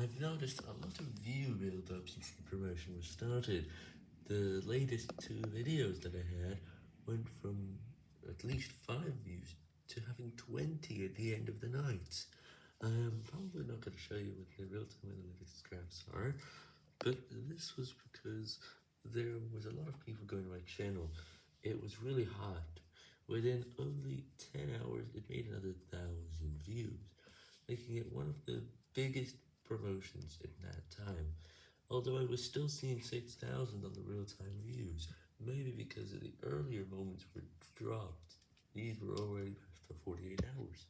I've noticed a lot of view build-up since the promotion was started. The latest two videos that I had went from at least 5 views to having 20 at the end of the night. I'm probably not going to show you what the real-time analytics graphs are, but this was because there was a lot of people going to my channel. It was really hot. Within only 10 hours, it made another 1000 views, making it one of the biggest promotions in that time, although I was still seeing 6,000 on the real-time views, maybe because of the earlier moments were dropped. These were already the 48 hours.